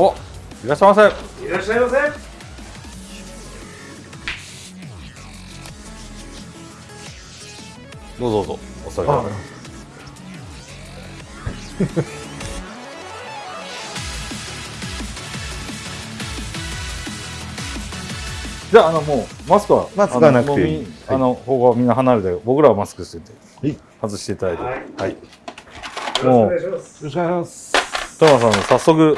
おいらっしゃいませ。いらっしゃいませ。どうぞどうぞお座りください。じゃああのもうマスクはマスクはなくていい。あの方がみんな離れて僕らはマスクしててはい。外していただいて。はい。はい。よろしくお願いします。ろしくお願いします。富山さん早速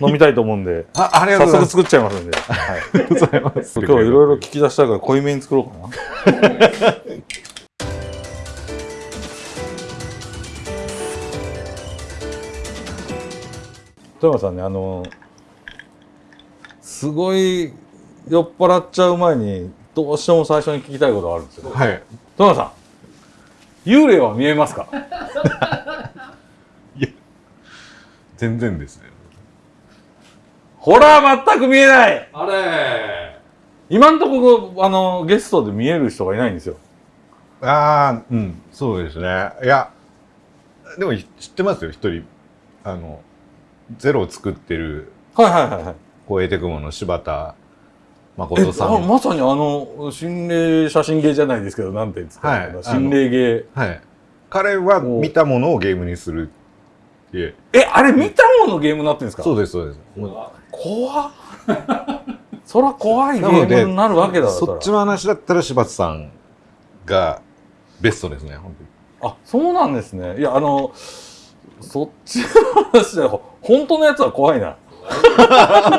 飲みたいと思うんであ、ありがとうございます。早速作っちゃいますんで、はい、ありがとうございます。今日はいろいろ聞き出したいから濃いめに作ろうかな富山さんねあのすごい酔っ払っちゃう前にどうしても最初に聞きたいことがあるんですけどはい。富山さん幽霊は見えますか？全然ですね。ほら全く見えないあれ今んとこあのゲストで見える人がいないんですよああ、うん、そうですね。いや、でも知ってますよ、一人。あの、ゼロを作ってる、はいはいはいはいこう、エテクモの柴田え誠さん。あまさにあの心霊写真芸じゃないですけどなんていうんですか、はい心霊芸はい。彼は見たものをゲームにする。え。あれ見たものゲームになってるんですか？そうです、そうです。怖っ。そら怖いゲームになるわけだそっちの話だったら柴田さんがベストですね、本当に。あそうなんですね。いやあのそっちの話だよ本当のやつは怖いな。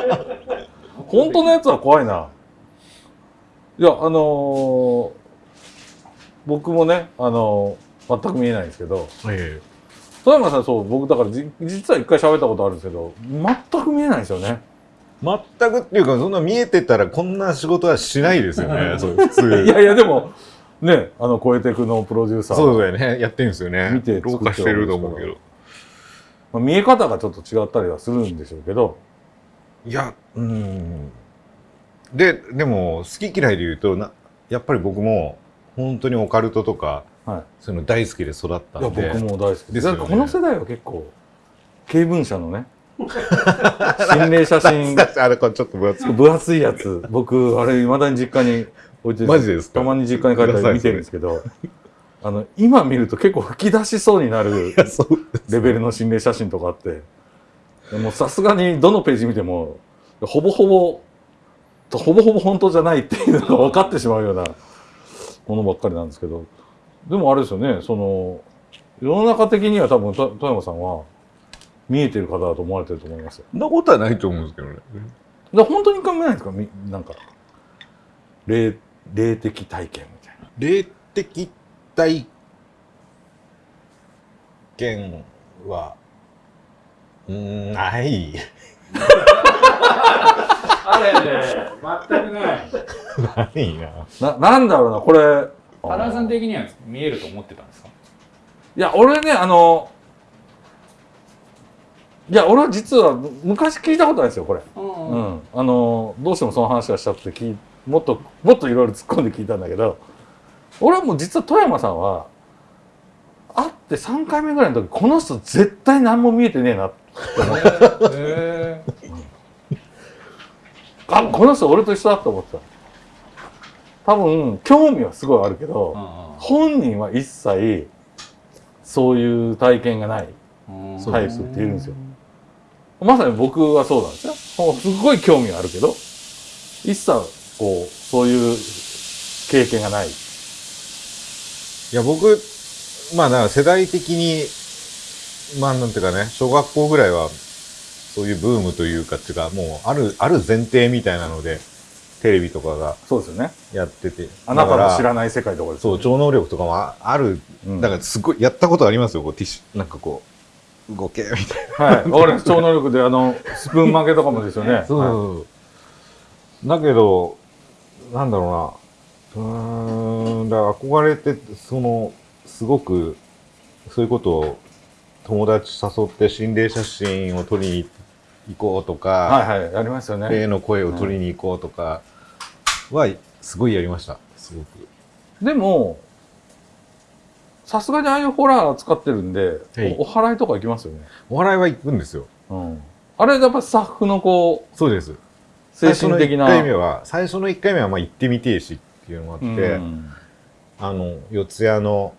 本当のやつは怖いな。いやあのー僕もねあのー全く見えないんですけど。え富山さんそう僕だからじ実は一回喋ったことあるんですけど全く見えないんですよね全くっていうか、そんな見えてたらこんな仕事はしないですよね、そう普通。いやいやでもねあの「超えてく」のプロデューサーそうだよね、やってるんですよね。見て老化してると思うけど。まあ、見え方がちょっと違ったりはするんでしょうけどいや、うん。で、でも、好き嫌いで言うと、なやっぱり僕も、本当にオカルトとか、はそういうの大好きで育ったいやんで。僕も大好きですよね。この世代は結構経文社のね 心霊写真。あれ、これちょっと分厚い。分厚いやつ。僕あれいまだに実家に置いてる。マジですか？たまに実家に帰ったら見てるんですけどあの今見ると結構吹き出しそうになるレベルの心霊写真とかあって。でもさすがにどのページ見てもほぼほぼほぼほぼ本当じゃないっていうのが分かってしまうようなものばっかりなんですけどでもあれですよねその世の中的には多分と富山さんは見えてる方だと思われてると思いますよ。そんなことはないと思うんですけどね。だ本当に考えないんですか？みなんか霊霊的体験みたいな。霊的体験は、うーん、ない。あれね全くない ないな。ななんだろうなこれ原田さん的には見えると思ってたんですか？いや俺ねあのいや俺は実は昔聞いたことないですよこれ、ううん。ん。あのどうしてもその話がしたくて聞いもっともっといろいろ突っ込んで聞いたんだけど俺はもう実は富山さんは会って3回目ぐらいの時この人絶対何も見えてねえなって。思ってへあこの人俺と一緒だと思ってた多分興味はすごいあるけど、本人は一切そういう体験がないえそうタイプっているんですよ。まさに僕はそうなんですよ。すごい興味があるけど、一切こう、そういう経験がない。いや、僕、まあ、だから世代的に、まあ、なんていうかね、小学校ぐらいは、そういうブームというか、っていうか、もう、ある、ある前提みたいなので、テレビとかがそうですよね。やってて。あなたの知らい。ない世界とかですよそう、超能力とかもあある。うんだから、すごい、やったことありますよ、こう、ティッシュ、なんかこう、動け、みたいはい。わかります。超能力で、あの、スプーン負けとかもですよね。な。そうはいそう。だけど、なんだろうな。うーん、だから憧れて、その、すごく、そういうことを友達誘って心霊写真を撮りに行こうとか、はいはい。やりますよね。霊の声を取りに行こうとかは、すごいやりました。すごく。でも、さすがにああいうホラー使ってるんで、はいおお祓いとか行きますよね。お笑いは行くんですよ。うん。あれやっぱスタッフのこうそうです精神的な最初の1回目は最初の1回目はまあ行ってみてえしっていうのがあって、うんあの四谷の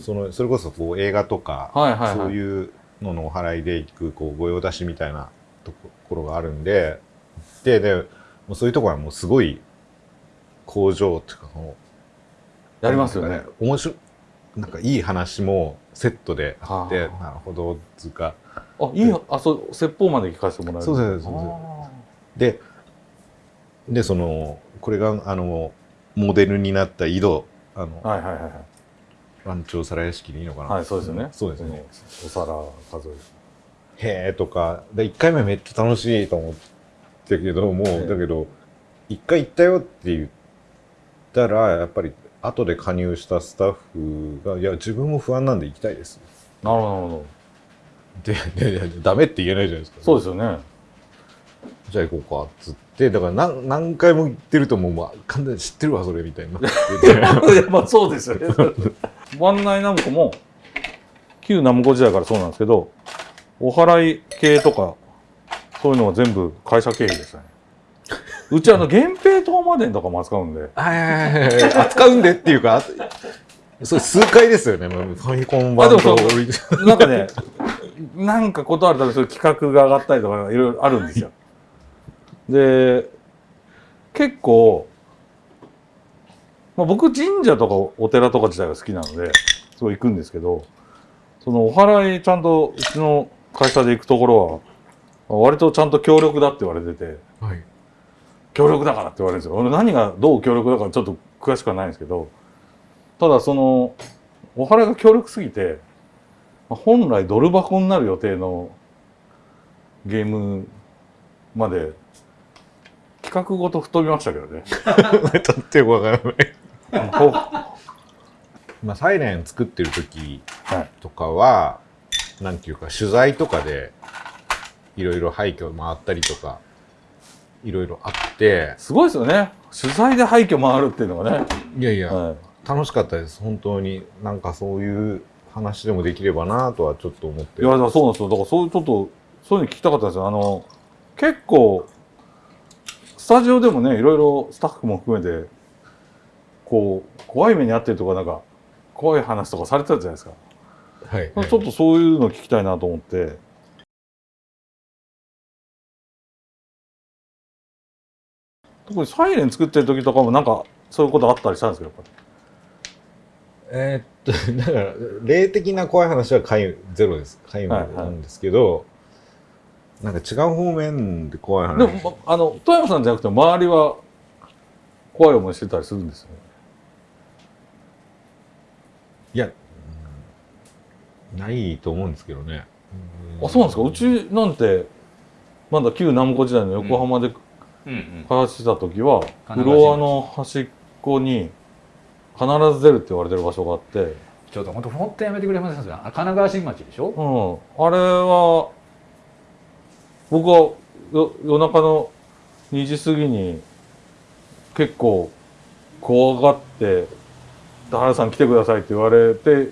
そのそれこそこう映画とか、はいはいはいそういうののお祓いで行くこう御用達みたいなところがあるんでででもうそういうところはもうすごい工場っていうかこうやりますよね。面白いなんかいい話もセットであってはあ。なるほどつうか。あいいよあそう説法まで聞かせてもらえる。そうですそうですででそのこれがあのモデルになった井戸あの、はいはいはいはい。番長皿屋敷でいいのかな、はいそうですよね。そうですね。お皿数えへえとか。で1回目めっちゃ楽しいと思ったけどもう、ええだけど1回行ったよって言ったらやっぱり後で加入したスタッフが「いや自分も不安なんで行きたいです。なるほどなるほど」でででダメって言えないじゃないですか。そうですよね。じゃあ行こうかっつって。だから何何回も行ってるともう、まあ、完全に知ってるわそれみたいにな いやまあそうですよね。ワンナイナムコも旧ナムコ時代からそうなんですけどお祓い系とかそういうのは全部会社経費でしたね。うちあの源平東馬伝とかも扱うんで。はいはいはいはい。扱うんでっていうかあそう数回ですよね。ファミコン版となんかねなんかことあるたびそういう企画が上がったりとかいろいろあるんですよ。で結構、まあ、僕神社とかお寺とか自体が好きなのですごい行くんですけどそのお祓いちゃんとうちの会社で行くところは割とちゃんと協力だって言われててはい。協力だからって言われるんですよ俺何がどう協力だからちょっと詳しくはないんですけどただそのお祓いが強力すぎてまあ本来ドル箱になる予定のゲームまで企画ごと吹っ飛びましたけどね。ちょっとよくわからないこう。まあサイレン作ってる時はい。とかはなんていうか取材とかでいろいろ廃墟回ったりとかいろいろあってすごいですよね。取材で廃墟回るっていうのがね。いやいや、はい楽しかったです本当になんかそういう話でもできればなとはちょっと思っていや、だからそうなんですよ。だからそういうちょっと、そういうの聞きたかったんですよ。あの、結構、スタジオでもね、いろいろスタッフも含めて、こう、怖い目に遭ってるとか、なんか、怖い話とかされてたじゃないですか。はい、ちょっとそういうの聞きたいなと思って。特にサイレン作ってる時とかもなんかそういうことあったりしたんですけど、やっぱり？えーっとだから霊的な怖い話は皆無ゼロです。皆無はいはいなんですけど、なんか違う方面で怖い話。でも、まあの、富山さんじゃなくて周りは怖い思いしてたりするんですよね？いや、うんないと思うんですけどね。あ、そうなんですか？うちなんて、まだ旧南湖時代の横浜でうん。うん開発してた時は、金フロアの端っこに必ず出るって言われてる場所があって、ちょっと本当本当やめてくれませんか？神奈川新町でしょ？うん、あれは僕はよ夜中の2時過ぎに結構怖がって「田原さん来てください」って言われて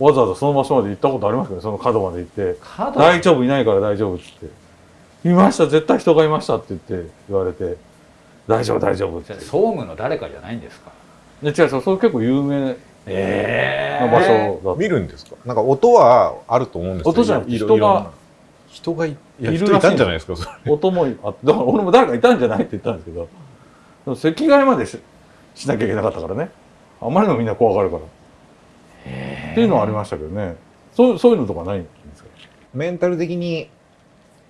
わざわざその場所まで行ったことありますけどね？その角まで行って「角？大丈夫？いないから大丈夫」っつって「いました絶対人がいました」って言って言われて「大丈夫大丈夫」って。総務の誰かじゃないんですか？で違うそれ結構有名えな場所だ見るんですか？なんか音はあると思うんですよ。音じゃなくていろ人が人がいいるらしい。人いたんじゃないですかそれ。音もあだから俺も誰かいたんじゃないって言ったんですけど。でも席替えまでししなきゃいけなかったからね。あまりにもみんな怖がるからっていうのはありましたけどね。そうそういうのとかないんですか？メンタル的に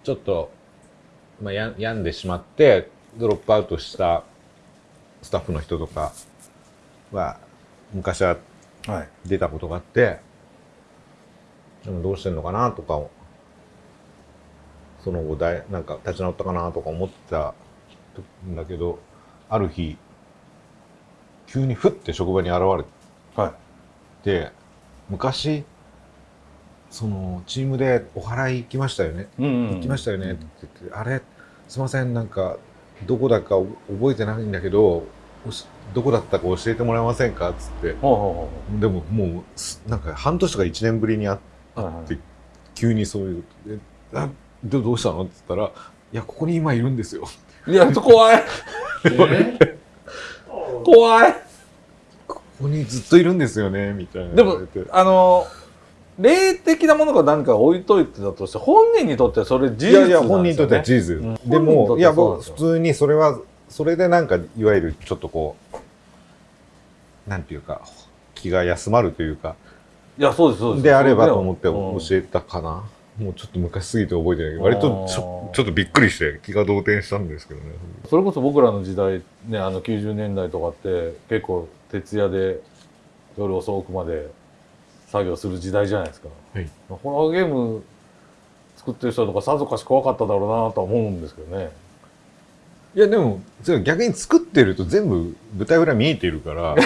ちょっと、まあ、や病んでしまってドロップアウトしたスタッフの人とかは昔ははい。出たことがあってでもどうしてんのかなとかをその後だいなんか立ち直ったかなとか思ってたんだけどある日急にふって職場に現れはい。て昔そのチームでお祓い行きましたよね。うんうん行きましたよね。って言って、あれすいませんなんかどこだか覚えてないんだけどどこだったか教えてもらえませんか？っつって。ほうほでももうすなんか半年とか1年ぶりに会っうほうはいはい。で急にそういうであでどうしたの？って言ったら、いや、ここに今いるんですよ。いや怖い。え？怖いここにずっといるんですよね、みたいなでも。あの霊的なものが何か置いといてたとして本人にとってはそれ事実なんですよ、ね、いやいや、本人にとっては事実。うんでも、いや、僕、普通にそれは、それでなんか、いわゆるちょっとこう、なんていうか、気が休まるというか、いやそうですそうですであればと思ってうん教えたかな。もうちょっと昔すぎて覚えてないけど、割とちょちょっとびっくりして気が動転したんですけどね。それこそ僕らの時代ねあの90年代とかって結構徹夜で夜遅くまで作業する時代じゃないですか、はい。ホラーゲーム作ってる人とかさぞかし怖かっただろうなとは思うんですけどね。いや、でも、逆に作ってると全部舞台裏見えてるから、あの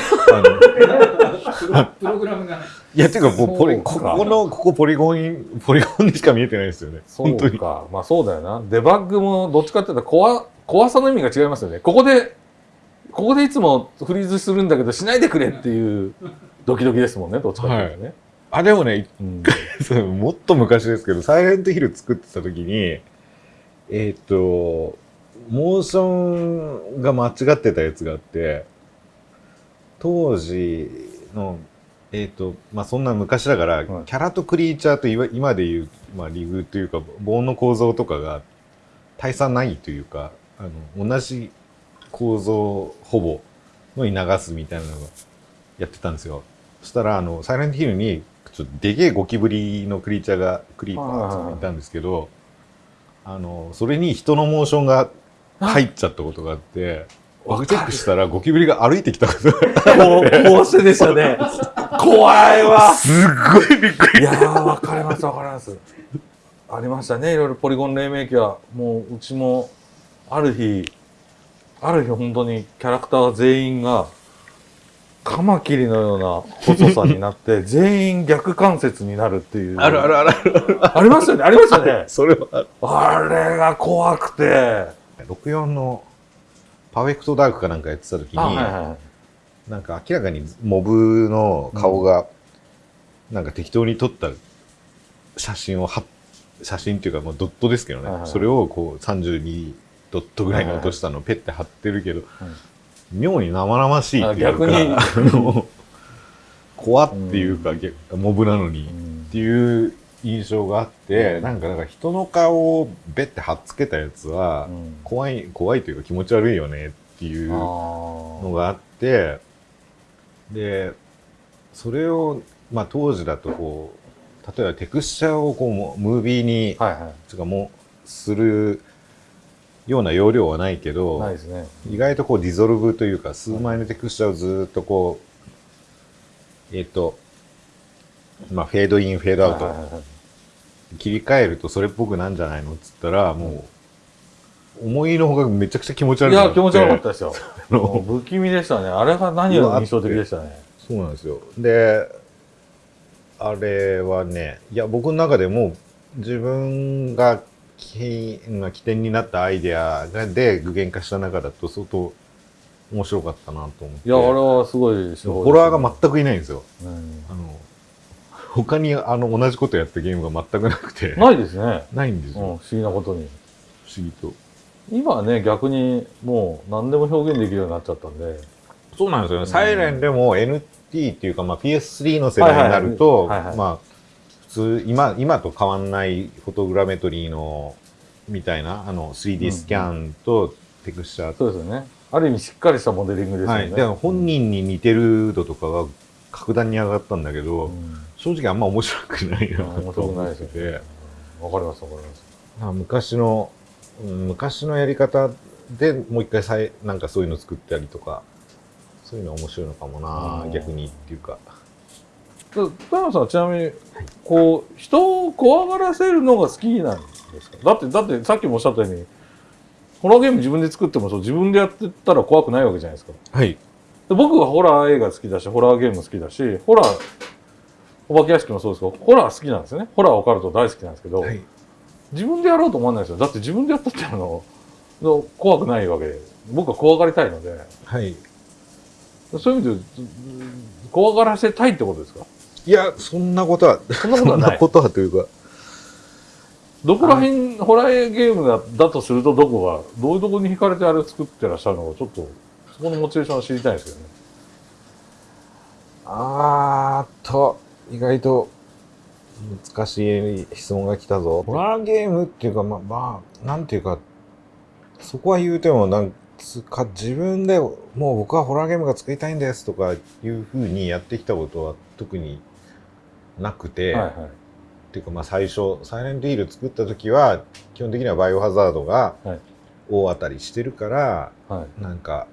プログラムが。いや、ていうか、もうポリ、そうか。ここの、ここポリゴン、ポリゴンにしか見えてないですよね。そ本当に。うか。まあそうだよな。デバッグもどっちかっていうと怖怖さの意味が違いますよね。ここでここでいつもフリーズするんだけどしないでくれっていうドキドキですもんねどっちかっていうとね、あ、でもね、うん。もっと昔ですけど、サイレントヒル作ってた時に、えーっ、と、モーションが間違ってたやつがあって、当時の、えーっ、と、まあ、そんな昔だから、はい。キャラとクリーチャーといわ今でいう、まあ、リグというか、棒の構造とかが大差ないというか、あの、同じ構造ほぼのに流すみたいなのがやってたんですよ。そしたら、あの、サイレントヒルに、ちょっとでけえゴキブリのクリーチャーが、クリーパーがいたんですけど、あの、それに人のモーションが入っちゃったことがあって、僕チェックしたらゴキブリが歩いてきたことがもう、こうでしたね。怖いわ。すっごいびっくり。いやー、わかります、わかります。ありましたね、いろいろポリゴン黎明期は。もう、うちも、ある日、ある日本当にキャラクター全員が、カマキリのような細さになって、全員逆関節になるっていう。あるあるあるある。ありましたよね、ありましたね。それはある。あれが怖くて。64のパーフェクトダークかなんかやってた時に、あ、はいはい。なんか明らかにモブの顔が、なんか適当に撮った写真をは写真っていうかまあドットですけどね、はいはいそれをこう32ドットぐらいに落としたのをペッて貼ってるけど、妙に生々しいっていうかあ逆に。怖っていうか、逆モブなのに、うん。っていう印象があって、なんかなんか人の顔をベッて貼っつけたやつは、うん。怖い怖いというか気持ち悪いよねっていうのがあってでそれを、まあ、当時だとこう例えばテクスチャーをこうもムービーに、はいはつうかもうするような容量はないけい。ど、ないですね。意外とこうディゾルブというか数枚のテクスチャーをずーっとこうえっ、とまあフェードインフェードアウト、はいはいはい切り替えるとそれっぽくなんじゃないのっつったらもう思いのほかめちゃくちゃ気持ち悪くなっていや、気持ち悪かったですよ。不気味でしたね。あれが何より印象的でしたね。そうなんですよ。で、あれはね、いや、僕の中でも自分が起まあ起点になったアイデアがで具現化した中だと相当面白かったなと思って。いや、あれはすごいですねホラーが全くいないんですよ。うんあの、他にあの同じことやったゲームが全くなくて。ないですね。ないんですうん、不よ。思議なことに。不思議と。今はね、逆にもう何でも表現できるようになっちゃったんで。そうなんですよね。サイレンでも NT っていうか、まあ、PS3 の世代になると、はいはいはいはいまあ、普通、今、今と変わんないフォトグラメトリーの、みたいな、あの、3D スキャンとテクスチャーそうですよね。ある意味しっかりしたモデリングですよね。はい。で、本人に似てる度とかが格段に上がったんだけど、うん正直あんま面白くないな面と白くない思っててですよね。わかりますわかります。まあ昔の、うん昔のやり方でもう一回さいなんかそういうの作ったりとか、そういうのは面白いのかもなうん逆にっていうか。で田山さんはちなみに、こう、人を怖がらせるのが好きなんですか？だって、だってさっきもおっしゃったように、ホラーゲーム自分で作ってもそう自分でやってたら怖くないわけじゃないですか。はい。で僕はホラー映画好きだし、ホラーゲーム好きだし、ホラー、お化け屋敷もそうですけど、ホラー好きなんですよね。ホラーオカルト大好きなんですけど、はい。自分でやろうと思わないですよ。だって自分でやったってあの、の怖くないわけで、僕は怖がりたいので、はい。そういう意味で、ず怖がらせたいってことですか？いや、そんなことは、そんなことはない。そんなことはというか、どこら辺ホラーゲームだだとするとどこがどういうところに惹かれてあれを作ってらっしゃるのかちょっとそこのモチベーションを知りたいんですけどねあーっと、意外と難しい質問が来たぞ。ホラーゲームっていうか、まあ、まあ、なんていうか、そこは言うても、なんつか、自分でもう僕はホラーゲームが作りたいんですとかいうふうにやってきたことは特になくて、はいはい。っていうかまあ最初、サイレントヒール作った時は、基本的にはバイオハザードがはい。大当たりしてるから、はい。なんか、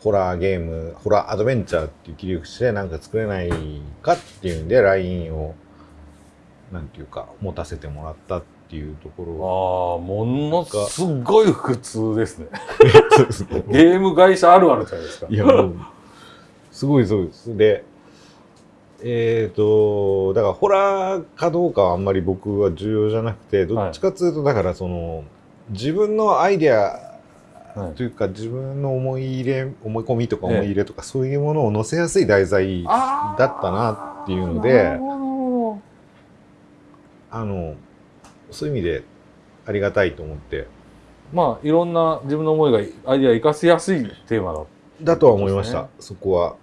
ホラーゲーム、ホラーアドベンチャーっていう切り口でなんか作れないかっていうんで、LINE を、なんていうか、持たせてもらったっていうところ。ああものすごい普通ですね。が。ゲーム会社あるあるじゃないですか。いや、もう、すごいそうです。で、えっ、と、だからホラーかどうかはあんまり僕は重要じゃなくて、どっちかっていうと、だからその、自分のアイデアはい。というか、自分の思い入れ、思い込みとかええ。思い入れとか、そういうものを載せやすい題材あだったなっていうのなであの、そういう意味でありがたいと思って、どまあいろんな自分の思いがアイディア生かしやすいテーマだ。だとは思いました、そこは。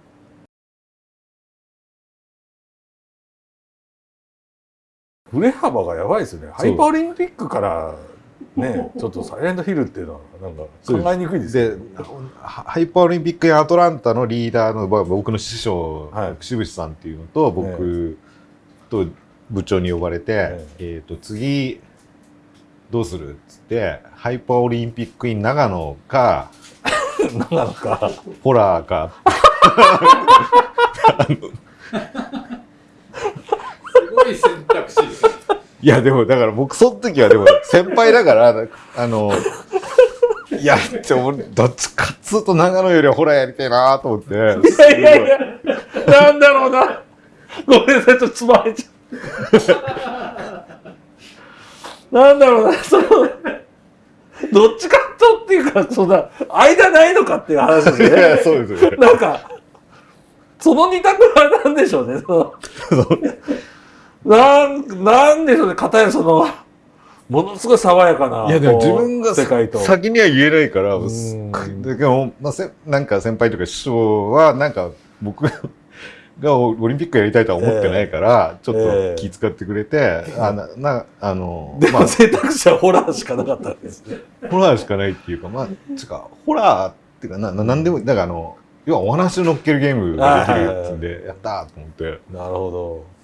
振れ幅がやばいですよね。ハイパーオリンピックからね ちょっとサイレントヒルっていうのはなんか考えにくいですね。ハハイパーオリンピックやアトランタのリーダーのまあ僕の師匠、はい。渋志さんっていうのと僕と部長に呼ばれて、えーと次どうするっつってハイパーオリンピック in 長野か 長野か。ホラーか。すごい選択。肢ですね。いやでもだから僕その時はでも 先輩だからあのいやちょ俺どっちかっつうと長野よりはホラーやりたいなと思って。いやいやいやなんだろうな。ごめんなさいちょっとつまれちゃう。なんだろうなそのどっちかとっていうかそんな間ないのかっていう話で。すいやねそうですよね。なんかその二択は何でしょうねその なんなんでしょうね片やそのものすごい爽やかないやでも自分が世界と。先には言えないから、ん。すっごいだけど、まあ、せなんか先輩とか師匠は、なんか僕がオリンピックやりたいとは思ってないから、ちょっええ。と気遣ってくれて、あな、な、あの、でまも選択肢はホラーしかなかったんですね。あ、ホラーしかないっていうか、まあ、つうか、ホラーっていうか、な、ななんでも、だからあの、要はお話を乗っけるゲームができるっつうんで、やったーと思って。なるほど。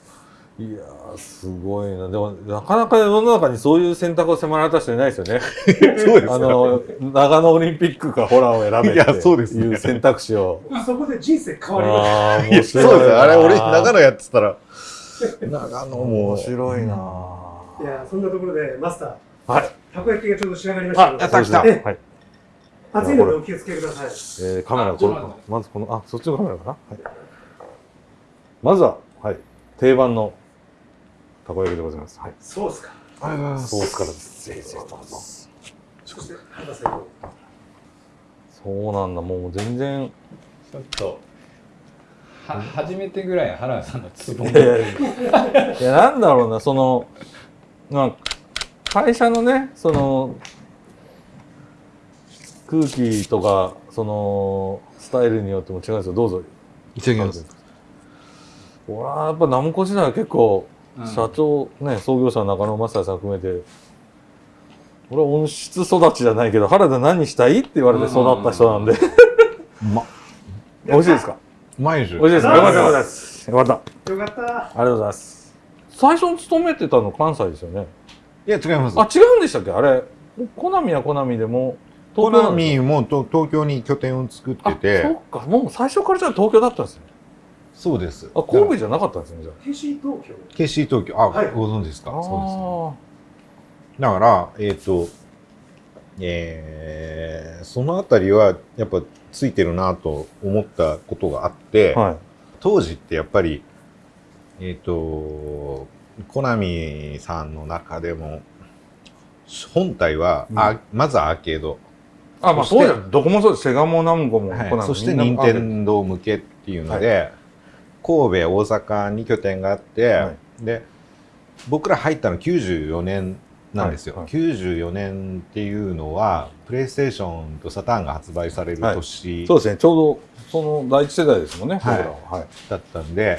いやー、すごいな。でも、なかなか世の中にそういう選択を迫られた人いないですよね。そうですあよ。の、長野オリンピックかホラーを選べいやってそうですねいう選択肢を。そこで人生変わりましああ、いや面白いな。そうですよ。あれ、俺、長野やってたら、長野も面、白いな。た。いや、そんなところで、マスター、はい。たこ焼きがちょうど仕上がりましたので、やった来たはい。熱いのでお気をつけください。えー、カメラ、これまずこの、あ、そっちのカメラかな？はい。まずは、はい。定番のたこ焼きでございます。はい。ソースか。ありがとうございますソースからです。ぜひぜひどうぞ。そして、博士の。そうなんだ、もう全然。ちょっとは初めてぐらい原田さんのツボいやいやいやいやなんだろうなそのまあ会社のねその空気とかそのスタイルによっても違うんですよどうぞいただきます。俺はやっぱナムコ時代は結構うん社長ね創業者の中野正也さん含めて俺は温室育ちじゃないけど原田何したいって言われて育った人なんでま、美味しいですか？毎週。美味しいですか？よかったよかったですよかったありよかった。がとうございます最初に勤めてたの関西ですよね？いや、違います。あ、違うんでしたっけ？あれ。コナミはコナミでも、コナミもと東京に拠点を作ってて、そっか。もう最初からじゃあ東京だったんですね。そうです。あ、神戸じゃなかったんですね、じゃ KC 東京。KC 東京、あ、はいご存知ですか？あ。そうです。だから、えっ、と、えーそのあたりはやっぱついてるなと思ったことがあって、あーはい。当時ってやっぱり、えっ、と、コナミさんの中でも、本体は、あまずはアーケード、あ、まあそうだよ。どこもそうです。セガもナムコもはいコナミ。そしてみんな任天堂向けっていうので、神戸大阪に拠点があって、はい。で僕ら入ったの94年なんですよ、はいはい。94年っていうのはプレイステーションとサターンが発売される年。そうですね。ちょうどその第一世代ですもんね、はい。僕らは。はい。だったんで、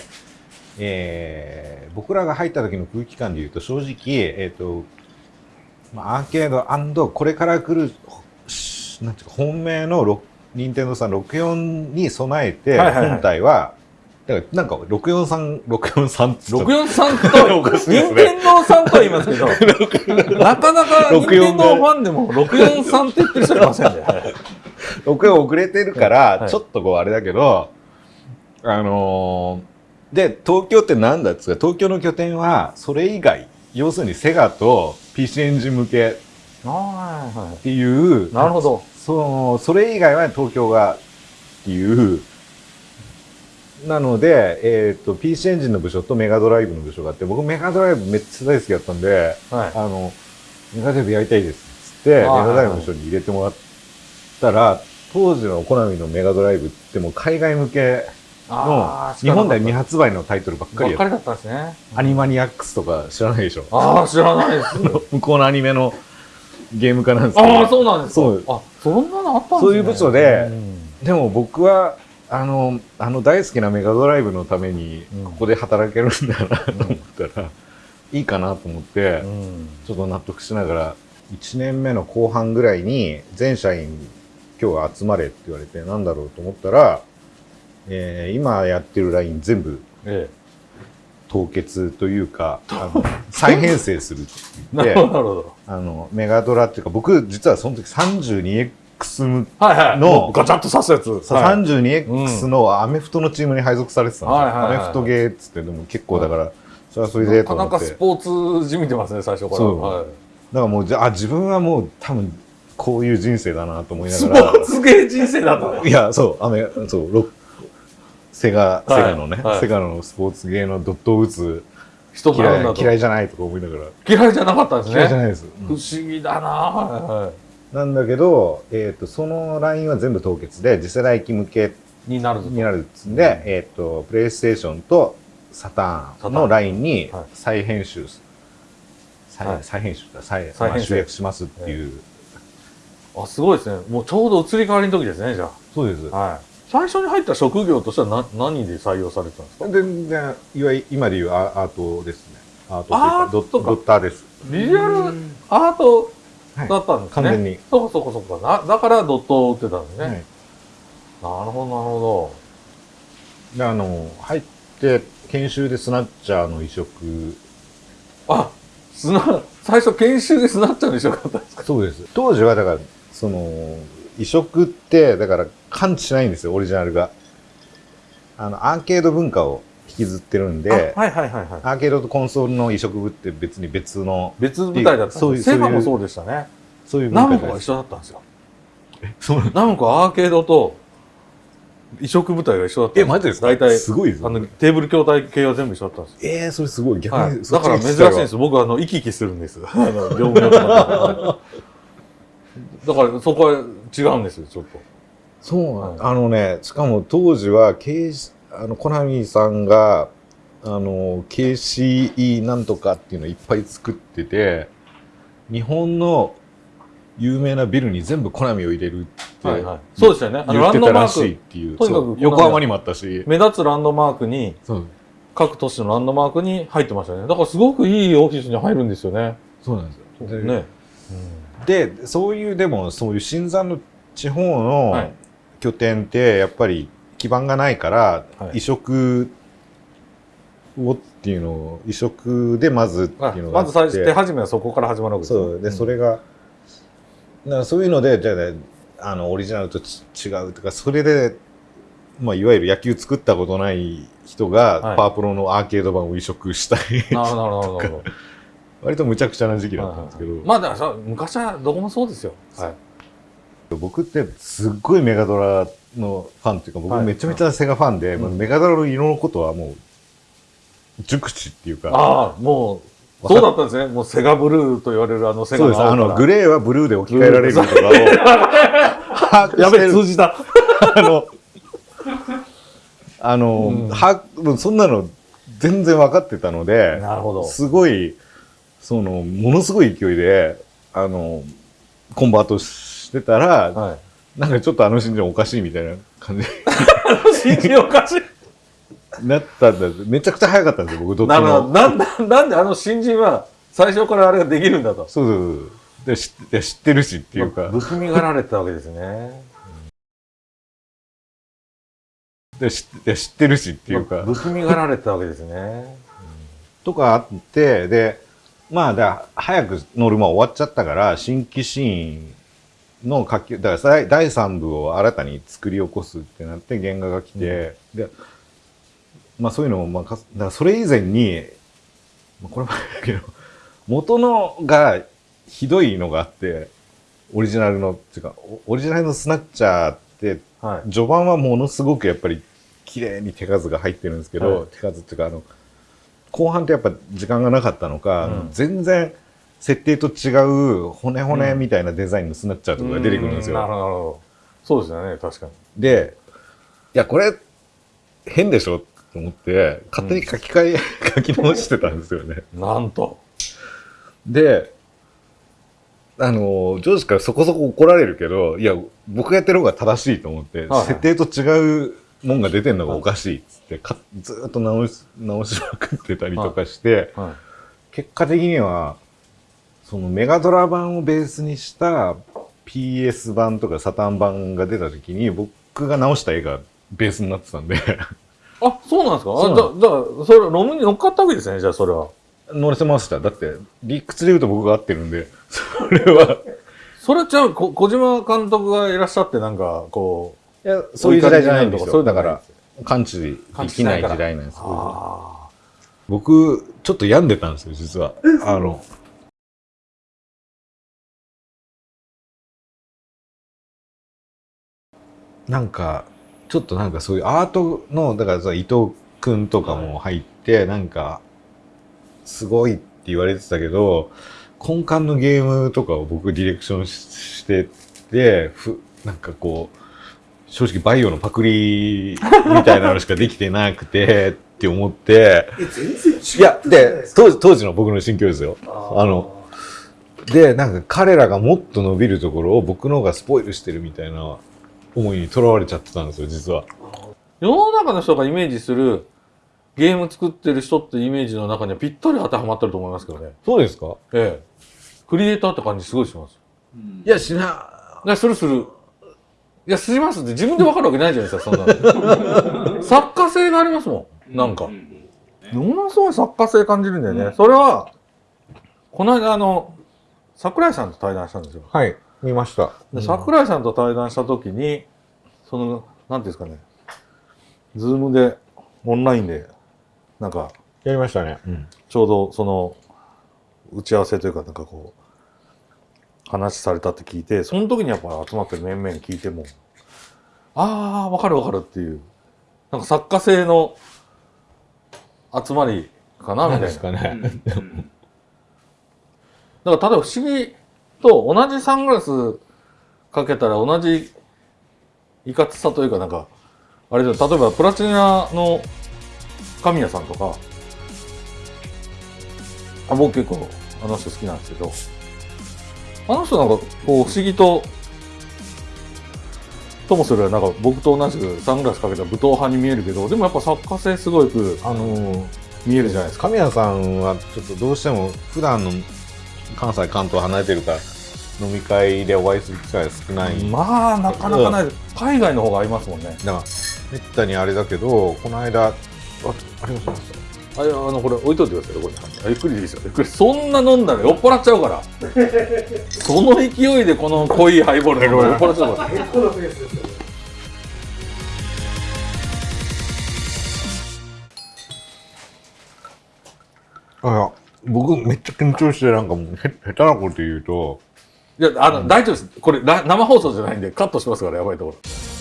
えー僕らが入った時の空気感でいうと正直、えっとまあ、アーケードこれから来るしなんていうか本命のロ任天堂さん64に備えてはいはいはい。本体はだからなんか643、643っつった643と、おかしいですね任天堂さんとは言いますけど、なかなか任天堂ファンでも643って言ってる人いませんね。はい6遅れてるから、はいちょっとこうあれだけど、あのーで、東京ってなんだっつうか、東京の拠点はそれ以外、要するにセガと PC エンジン向けはいはっていう、い。なるほど。その、それ以外は東京がっていう、なので、えっ、と、PC エンジンの部署とメガドライブの部署があって、僕メガドライブめっちゃ大好きだったんで、はい。あの、メガドライブやりたいですっつって、メガドライブの部署に入れてもらったら、当時のコナミのメガドライブってもう海外向けの日本では未発売のタイトルばっかりやったばっかりだったんですね。アニマニアックスとか知らないでしょああ、知らないです。向こうのアニメのゲーム化なんですけど。ああ、そうなんですか。そうあ、そんなのあったんですね。そういう部署でうんでも僕は、あの、あの大好きなメガドライブのためにうん、ここで働けるんだなと思ったら、いいかなと思って、うん。ちょっと納得しながら、1年目の後半ぐらいに、全社員、今日は集まれって言われて、なんだろうと思ったら、えー今やってるライン全部え凍結というか、あの再編成するって言って。あの、メガドラっていうか、僕、実はその時 32X 向はいはい。ガチャッと刺すやつ。さはい 32X のアメフトのチームに配属されてたんですよ。はいはいはいはいアメフトゲーっつって、でも結構だから、それはそれでなかと思って。なかスポーツじみてますね、最初から。そうはいだからもう、じゃあ、自分はもう多分、こういう人生だなと思いなスポがら。ーツゲー人生だったね。いや、そう、アメ、そう、ロセガ、セはいガのね、はいセガのスポーツゲーのドットを打つ人なん嫌いじゃないとか思いながら。嫌いじゃなかったんですね。嫌いじゃないです。不思議だなはいはい。なんだけど、えっ、と、そのラインは全部凍結で、次世代機向けになるになるっつんで、えっ、と、プレイステーションとサターンのラインにはい再編集す、再はい再編集だ、再再編集まあ集約しますっていう。あ、すごいですね。もうちょうど移り変わりの時ですね、じゃそうです。あ。はい。最初に入った職業としてはな何で採用されてたんですか？全然、いわゆる今でいうアアートですね。アートというかドッターです。ビジュアルアートだったんですね。完全に。そうかそうかそうか。なだからドットを打ってたんですね。はいなるほど、なるほであの、入って、研修でスナッチャーの移植。ど。あ、スナ、最初研修でスナッチャーにしよかったんですか？そうです。当時はだから、その、移植って、だから感知しないんですよ、オリジナルが。あの、アーケード文化を引きずってるんで、あはいはいはいはい。アーケードとコンソールの移植部って別に別の、別舞台だったんですそういうセガもそうでしたね。そういうナ。ムコが一緒だったんですよ。そうナムコはアーケードと移植舞台が一緒だったんえ、マジですか？大体、すごいですあの、テーブル筐体系は全部一緒だったんですよ。えー、それすごい。逆に、はい、だから珍しいんです。僕はあの生き生きするんです。あのだからそこは違うんですよ、ちょっと。そうなんはあのね、しかも当時は、K、あの、コナミさんが、あの、KCE なんとかっていうのをいっぱい作ってて、日本の有名なビルに全部コナミを入れるってはいはい、そうでしたよね。あの言ってたらしいっていう。とにかく横浜にもあったし。目立つランドマークに、各都市のランドマークに入ってましたね。だからすごくいいオフィスに入るんですよね。そうなんですよ。でね。で、そういう、でも、そういう新山の地方のはい拠点って、やっぱり基盤がないから、はい移植をっていうのを、移植でまずってあいうのがあって。まず最初、手始めはそこから始まるわけですよそう。で、んそれが、だからそういうので、じゃあね、あの、オリジナルとち違うとか、それで、まあ、いわゆる野球作ったことない人が、はいパワープロのアーケード版を移植したい。なるほど、なるほど。割と無茶苦茶な時期だったんですけど、まあだからさ、昔はどこもそうですよ。はい。僕ってすっごいメガドラのファンっていうか、僕はいめちゃめちゃセガファンで、うんまあメガドラの色のことはもう、熟知っていうか、ああ、もう、そうだったんですね。もうセガブルーと言われるあのセガそうです。あの、グレレーはブルーで置き換えられるとかを、やべえ、通じた。あの、あの、うんは、もうそんなの全然分かってたので、なるほど。すごい、そのものすごい勢いであのコンバートしてたら、はい。なんかちょっとあの新人おかしいみたいな感じ信じおかしい。に なったんだめちゃくちゃ早かったんですよ僕どっち。もなんだ、なんであの新人は最初からあれができるんだと。そうそうそうで知っ知ってるしっていうか、不気味がられてたわけですね。で知っていや知ってるしっていうか、不気味がられてたわけですね。とかあってでまあだ早くノルマ終わっちゃったから新規シーンの書きだから第第3部を新たに作り起こすってなって原画が来て、でまあそういうのもまあかだからそれ以前にまあこれもだけど元のがひどいのがあってオリジナルのっていうかおオリジナルのスナッチャーってはい。序盤はものすごくやっぱり綺麗に手数が入ってるんですけど、はい。手数っていうかあの後半ってやっぱ時間がなかったのか、うん。全然設定と違う骨骨みたいなデザインのスナッチャーとかが出てくるんですよ。うなるほど、なるほど。そうですよね、確かに。でいやこれ変でしょと思って勝手に書き換え、書き直してたんですよね。なんと。であの上司からそこそこ怒られるけどいや僕がやってる方が正しいと思って、はい設定と違うもんが出てんのがおかしいっつって、かずーっと直し直しまくってたりとかして、は結果的にはそのメガドラ版をベースにした PS 版とかサタン版が出た時に僕が直した絵がベースになってたんで。い。あ、そうなんですか？あだだそれ、ロムに乗っかったわけですね、じゃあ、それは。乗れてました。だって理屈で言うと僕が合ってるんで。それは。それちゃう、こ小島監督がいらっしゃって、なんか、こいやそういう時代じゃないんですよ。そうだから感知できない時代なんですう。あ僕ちょっと病んでたんですよ実は。あのなんかちょっとなんかそういうアートのだからさ伊藤君とかも入って、なんかすごいって言われてたけど根幹のゲームとかを僕ディレクションししててふなんかこう正直バイオのパクリみたいなのしかできてなくてって思って。いやで当時当時の僕の心境ですよあのでなんか彼らがもっと伸びるところを僕の方がスポイルしてるみたいな思いにとらわれちゃってたんですよ実は世の中の人がイメージするゲーム作ってる人ってイメージの中にはぴったり当てはまってると思いますけどね。そうですか？ええ。クリエイターって感じすごいします。いやしないや、するする。いや、しますって自分で分かるわけないじゃないですか、そんなの。作家性がありますもん。なんか。ものすごい作家性感じるんだよね。それは、この間あの、桜井さんと対談したんですよ。はい見ました。で桜井さんと対談した時に、その、なんていうんですかね、ズームで、オンラインで、なんか、やりましたね、うん、ちょうどその、打ち合わせというか、なんかこう、話されたって聞いて、その時にやっぱ集まってる面々聞いても、ああ、わかるわかるっていう、なんか作家性の集まりかな、みたいな。なんですかね、だから、例えば不思議と同じサングラスかけたら同じいかつさというか、なんか、あれで、例えばプラチナの神谷さんとか、あ僕結構あの人好きなんですけど、あの人なんかこう不思議と、ともすればなんか僕と同じくサングラスかけた武闘派に見えるけど、でもやっぱ作家性すごくあの見えるじゃないですか。神谷さんはちょっとどうしても普段の関西関東離れてるから飲み会でお会いする機会が少ない、まあ、なかなかない。海外の方が合いますもんね。だからめったにあれだけどこの間あありましたあいやあのこれ置いといてくださいここにあゆっくりでいいですよゆっくりそんな飲んだら酔っ払っちゃうから その勢いでこの濃いハイボール飲んだら酔っ払っちゃうから。あいや僕めっちゃ緊張してなんかもうへ下手なこと言うといやあの大丈夫です。これ生放送じゃないんでカットしますからやばいところ。